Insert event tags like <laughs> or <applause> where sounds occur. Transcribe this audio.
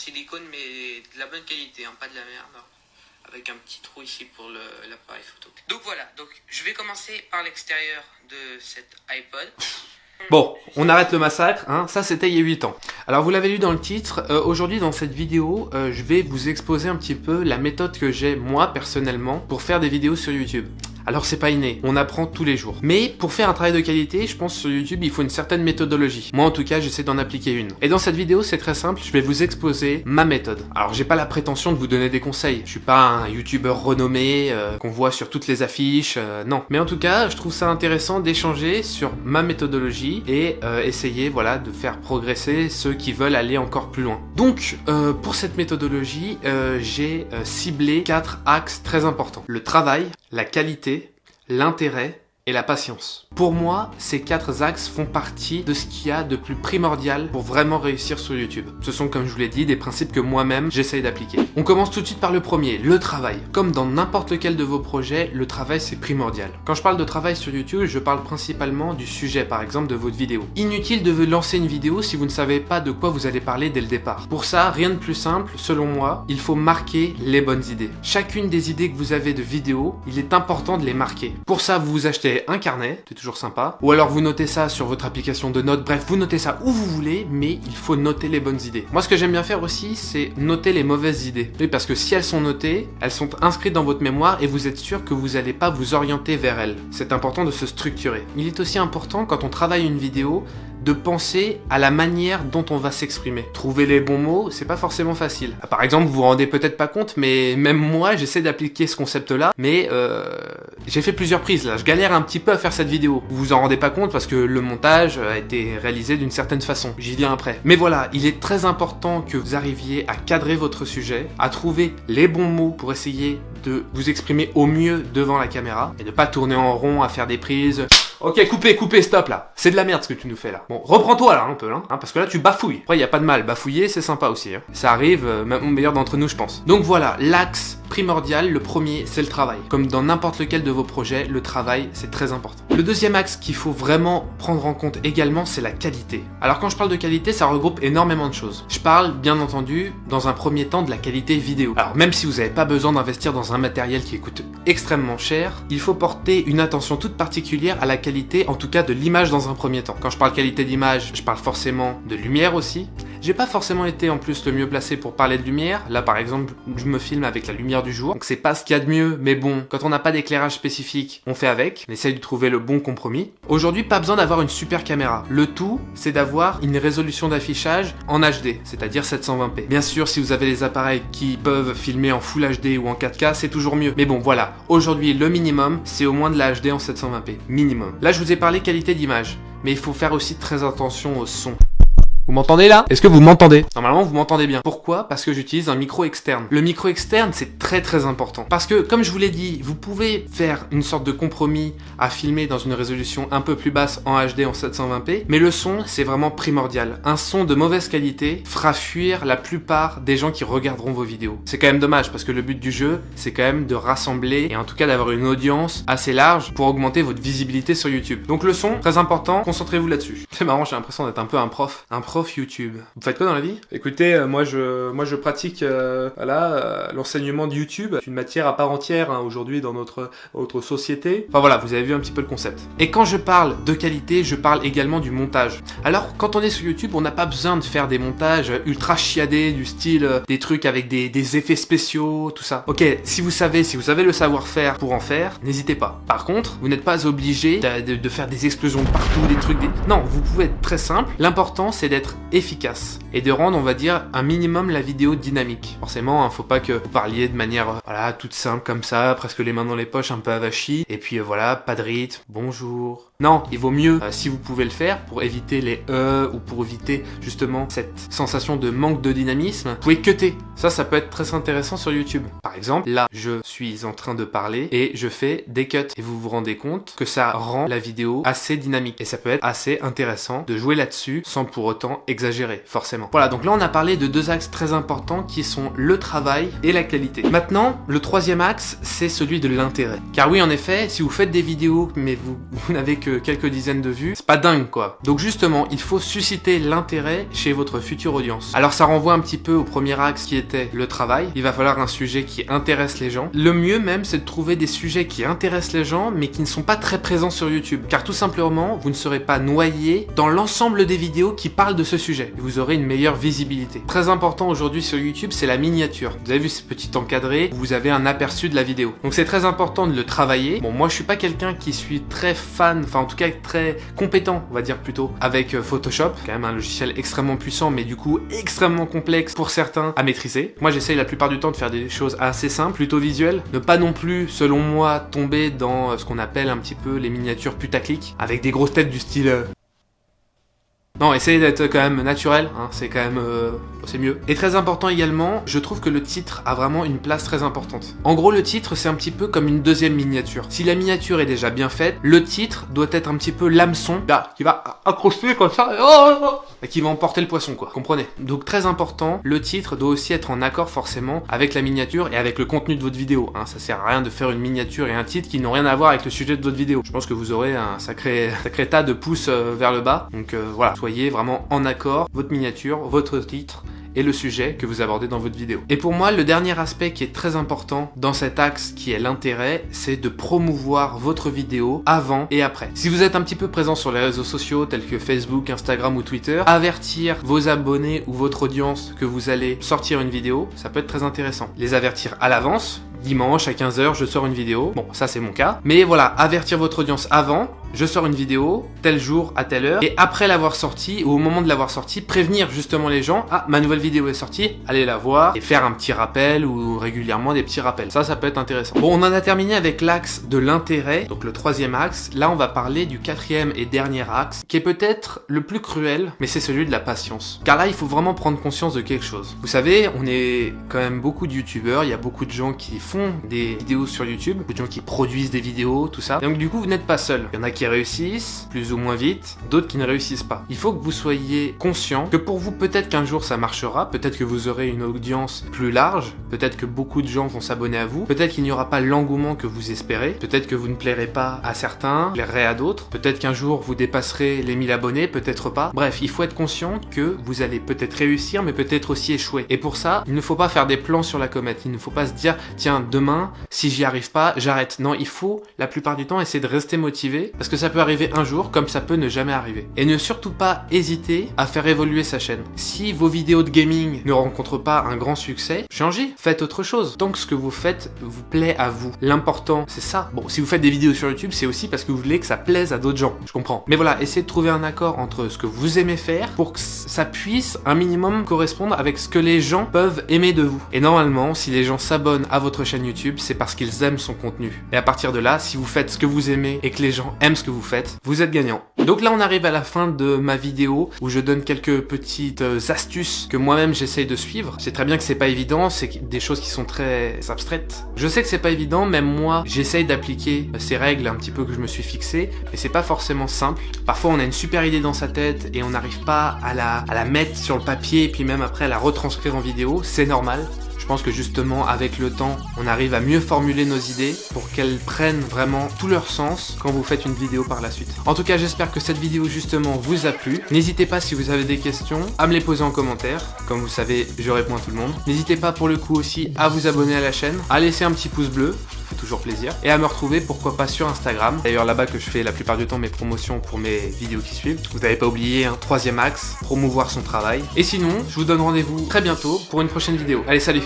silicone, mais de la bonne qualité, hein, pas de la merde. Avec un petit trou ici pour l'appareil photo. Donc voilà, donc je vais commencer par l'extérieur de cet iPod. Bon, on arrête le massacre, hein. ça c'était il y a 8 ans. Alors vous l'avez lu dans le titre, euh, aujourd'hui dans cette vidéo, euh, je vais vous exposer un petit peu la méthode que j'ai moi personnellement pour faire des vidéos sur YouTube. Alors c'est pas inné, on apprend tous les jours. Mais pour faire un travail de qualité, je pense sur YouTube, il faut une certaine méthodologie. Moi en tout cas, j'essaie d'en appliquer une. Et dans cette vidéo, c'est très simple, je vais vous exposer ma méthode. Alors j'ai pas la prétention de vous donner des conseils. Je suis pas un YouTuber renommé euh, qu'on voit sur toutes les affiches, euh, non. Mais en tout cas, je trouve ça intéressant d'échanger sur ma méthodologie et euh, essayer voilà de faire progresser ceux qui veulent aller encore plus loin. Donc pour cette méthodologie, j'ai ciblé quatre axes très importants. Le travail, la qualité, l'intérêt et la patience. Pour moi, ces quatre axes font partie de ce qu'il y a de plus primordial pour vraiment réussir sur YouTube. Ce sont, comme je vous l'ai dit, des principes que moi-même j'essaye d'appliquer. On commence tout de suite par le premier, le travail. Comme dans n'importe lequel de vos projets, le travail c'est primordial. Quand je parle de travail sur YouTube, je parle principalement du sujet, par exemple, de votre vidéo. Inutile de lancer une vidéo si vous ne savez pas de quoi vous allez parler dès le départ. Pour ça, rien de plus simple, selon moi, il faut marquer les bonnes idées. Chacune des idées que vous avez de vidéo, il est important de les marquer. Pour ça, vous vous achetez un carnet, c'est toujours sympa. Ou alors vous notez ça sur votre application de notes, bref, vous notez ça où vous voulez, mais il faut noter les bonnes idées. Moi, ce que j'aime bien faire aussi, c'est noter les mauvaises idées. Oui, parce que si elles sont notées, elles sont inscrites dans votre mémoire et vous êtes sûr que vous n'allez pas vous orienter vers elles. C'est important de se structurer. Il est aussi important, quand on travaille une vidéo, de penser à la manière dont on va s'exprimer. Trouver les bons mots, c'est pas forcément facile. Ah, par exemple, vous vous rendez peut-être pas compte, mais même moi, j'essaie d'appliquer ce concept-là, mais euh, j'ai fait plusieurs prises là. Je galère un petit peu à faire cette vidéo. Vous vous en rendez pas compte parce que le montage a été réalisé d'une certaine façon. J'y viens après. Mais voilà, il est très important que vous arriviez à cadrer votre sujet, à trouver les bons mots pour essayer de vous exprimer au mieux devant la caméra et de pas tourner en rond à faire des prises. Ok, coupez, coupez, stop là. C'est de la merde ce que tu nous fais là. Bon, reprends-toi là un peu, hein, parce que là tu bafouilles. Après, y a pas de mal, bafouiller c'est sympa aussi. Hein. Ça arrive, euh, même au meilleur d'entre nous, je pense. Donc voilà, l'axe primordial, le premier, c'est le travail. Comme dans n'importe lequel de vos projets, le travail, c'est très important. Le deuxième axe qu'il faut vraiment prendre en compte également, c'est la qualité. Alors quand je parle de qualité, ça regroupe énormément de choses. Je parle, bien entendu, dans un premier temps de la qualité vidéo. Alors même si vous n'avez pas besoin d'investir dans un matériel qui coûte extrêmement cher, il faut porter une attention toute particulière à la qualité, en tout cas de l'image dans un premier temps. Quand je parle qualité d'image, je parle forcément de lumière aussi, j'ai pas forcément été en plus le mieux placé pour parler de lumière. Là par exemple, je me filme avec la lumière du jour. Donc c'est pas ce qu'il y a de mieux, mais bon, quand on n'a pas d'éclairage spécifique, on fait avec. On essaye de trouver le bon compromis. Aujourd'hui, pas besoin d'avoir une super caméra. Le tout, c'est d'avoir une résolution d'affichage en HD, c'est-à-dire 720p. Bien sûr, si vous avez des appareils qui peuvent filmer en Full HD ou en 4K, c'est toujours mieux. Mais bon, voilà. Aujourd'hui, le minimum, c'est au moins de la HD en 720p. Minimum. Là, je vous ai parlé qualité d'image. Mais il faut faire aussi très attention au son. Vous m'entendez là? Est-ce que vous m'entendez? Normalement, vous m'entendez bien. Pourquoi? Parce que j'utilise un micro externe. Le micro externe, c'est très très important. Parce que, comme je vous l'ai dit, vous pouvez faire une sorte de compromis à filmer dans une résolution un peu plus basse en HD en 720p, mais le son, c'est vraiment primordial. Un son de mauvaise qualité fera fuir la plupart des gens qui regarderont vos vidéos. C'est quand même dommage, parce que le but du jeu, c'est quand même de rassembler, et en tout cas d'avoir une audience assez large pour augmenter votre visibilité sur YouTube. Donc le son, très important, concentrez-vous là-dessus. <laughs> C'est marrant, j'ai l'impression d'être un peu un prof. Un prof YouTube. Vous faites quoi dans la vie? Écoutez, euh, moi je moi je pratique euh, voilà euh, l'enseignement de YouTube, une matière à part entière hein, aujourd'hui dans notre autre société. Enfin voilà, vous avez vu un petit peu le concept. Et quand je parle de qualité, je parle également du montage. Alors quand on est sur YouTube, on n'a pas besoin de faire des montages ultra chiadés du style des trucs avec des, des effets spéciaux, tout ça. Ok, si vous savez, si vous avez le savoir-faire pour en faire, n'hésitez pas. Par contre, vous n'êtes pas obligé de, de, faire des explosions partout, des trucs. Des... Non, vous pouvez être très simple. L'important c'est d'être efficace et de rendre, on va dire, un minimum la vidéo dynamique. Forcément, hein, faut pas que vous parliez de manière, euh, voilà, toute simple comme ça, presque les mains dans les poches, un peu avachie, et puis euh, voilà, pas de rythme, bonjour, non, il vaut mieux, euh, si vous pouvez le faire, pour éviter les E ou pour éviter justement cette sensation de manque de dynamisme, vous pouvez cutter. Ça, ça peut être très intéressant sur YouTube. Par exemple, là, je suis en train de parler et je fais des cuts. Et vous vous rendez compte que ça rend la vidéo assez dynamique. Et ça peut être assez intéressant de jouer là-dessus sans pour autant exagérer, forcément. Voilà, donc là, on a parlé de deux axes très importants qui sont le travail et la qualité. Maintenant, le troisième axe, c'est celui de l'intérêt. Car oui, en effet, si vous faites des vidéos, mais vous, vous n'avez que que quelques dizaines de vues, c'est pas dingue quoi. Donc justement, il faut susciter l'intérêt chez votre future audience. Alors ça renvoie un petit peu au premier axe qui était le travail. Il va falloir un sujet qui intéresse les gens. Le mieux même, c'est de trouver des sujets qui intéressent les gens, mais qui ne sont pas très présents sur YouTube. Car tout simplement, vous ne serez pas noyé dans l'ensemble des vidéos qui parlent de ce sujet. vous aurez une meilleure visibilité. Très important aujourd'hui sur YouTube, c'est la miniature. Vous avez vu ce petit encadré, vous avez un aperçu de la vidéo. Donc c'est très important de le travailler. Bon, moi je suis pas quelqu'un qui suis très fan, en tout cas très compétent, on va dire plutôt, avec euh, Photoshop. Quand même un logiciel extrêmement puissant, mais du coup extrêmement complexe pour certains à maîtriser. Moi j'essaye la plupart du temps de faire des choses assez simples, plutôt visuelles. Ne pas non plus, selon moi, tomber dans euh, ce qu'on appelle un petit peu les miniatures putaclic, avec des grosses têtes du style euh, non, essayez d'être quand même naturel, hein, c'est quand même... Euh, c'est mieux. Et très important également, je trouve que le titre a vraiment une place très importante. En gros, le titre, c'est un petit peu comme une deuxième miniature. Si la miniature est déjà bien faite, le titre doit être un petit peu l'hameçon, là, qui va accrocher comme ça, et, oh, oh, oh, qui va emporter le poisson, quoi. Comprenez? Donc très important, le titre doit aussi être en accord forcément avec la miniature et avec le contenu de votre vidéo. Hein. Ça sert à rien de faire une miniature et un titre qui n'ont rien à voir avec le sujet de votre vidéo. Je pense que vous aurez un sacré, <laughs> sacré tas de pouces euh, vers le bas. Donc euh, voilà, vraiment en accord, votre miniature, votre titre, et le sujet que vous abordez dans votre vidéo. Et pour moi, le dernier aspect qui est très important dans cet axe qui est l'intérêt, c'est de promouvoir votre vidéo avant et après. Si vous êtes un petit peu présent sur les réseaux sociaux tels que Facebook, Instagram ou Twitter, avertir vos abonnés ou votre audience que vous allez sortir une vidéo, ça peut être très intéressant. Les avertir à l'avance, dimanche à 15h je sors une vidéo. Bon, ça c'est mon cas. Mais voilà, avertir votre audience avant, je sors une vidéo, tel jour, à telle heure, et après l'avoir sortie, ou au moment de l'avoir sortie, prévenir justement les gens, ah, ma nouvelle vidéo est sortie, allez la voir, et faire un petit rappel, ou régulièrement des petits rappels. Ça, ça peut être intéressant. Bon, on en a terminé avec l'axe de l'intérêt, donc le troisième axe. Là, on va parler du quatrième et dernier axe, qui est peut-être le plus cruel, mais c'est celui de la patience. Car là, il faut vraiment prendre conscience de quelque chose. Vous savez, on est quand même beaucoup de youtubeurs, il y a beaucoup de gens qui font des vidéos sur YouTube, beaucoup de gens qui produisent des vidéos, tout ça. donc du coup, vous n'êtes pas seul. Il y en a réussissent, plus ou moins vite, d'autres qui ne réussissent pas. Il faut que vous soyez conscient que pour vous, peut-être qu'un jour ça marchera, peut-être que vous aurez une audience plus large, peut-être que beaucoup de gens vont s'abonner à vous, peut-être qu'il n'y aura pas l'engouement que vous espérez, peut-être que vous ne plairez pas à certains, plairez à d'autres, peut-être qu'un jour vous dépasserez les 1000 abonnés, peut-être pas. Bref, il faut être conscient que vous allez peut-être réussir, mais peut-être aussi échouer. Et pour ça, il ne faut pas faire des plans sur la comète, il ne faut pas se dire, tiens, demain, si j'y arrive pas, j'arrête. Non, il faut, la plupart du temps, essayer de rester motivé, parce que ça peut arriver un jour comme ça peut ne jamais arriver. Et ne surtout pas hésiter à faire évoluer sa chaîne. Si vos vidéos de gaming ne rencontrent pas un grand succès, changez, faites autre chose. Tant que ce que vous faites vous plaît à vous. L'important, c'est ça. Bon, si vous faites des vidéos sur YouTube, c'est aussi parce que vous voulez que ça plaise à d'autres gens. Je comprends. Mais voilà, essayez de trouver un accord entre ce que vous aimez faire pour que ça puisse un minimum correspondre avec ce que les gens peuvent aimer de vous. Et normalement, si les gens s'abonnent à votre chaîne YouTube, c'est parce qu'ils aiment son contenu. Et à partir de là, si vous faites ce que vous aimez et que les gens aiment que vous faites, vous êtes gagnant. Donc là, on arrive à la fin de ma vidéo où je donne quelques petites euh, astuces que moi-même j'essaye de suivre. C'est très bien que c'est pas évident, c'est des choses qui sont très abstraites. Je sais que c'est pas évident, même moi, j'essaye d'appliquer ces règles un petit peu que je me suis fixé, mais c'est pas forcément simple. Parfois, on a une super idée dans sa tête et on n'arrive pas à la, à la mettre sur le papier et puis même après à la retranscrire en vidéo. C'est normal. Je pense que justement, avec le temps, on arrive à mieux formuler nos idées pour qu'elles prennent vraiment tout leur sens quand vous faites une vidéo par la suite. En tout cas, j'espère que cette vidéo justement vous a plu. N'hésitez pas si vous avez des questions à me les poser en commentaire. Comme vous savez, je réponds à tout le monde. N'hésitez pas pour le coup aussi à vous abonner à la chaîne, à laisser un petit pouce bleu, fait toujours plaisir. Et à me retrouver, pourquoi pas, sur Instagram. D'ailleurs, là-bas que je fais la plupart du temps mes promotions pour mes vidéos qui suivent. Vous n'avez pas oublié un troisième axe, promouvoir son travail. Et sinon, je vous donne rendez-vous très bientôt pour une prochaine vidéo. Allez, salut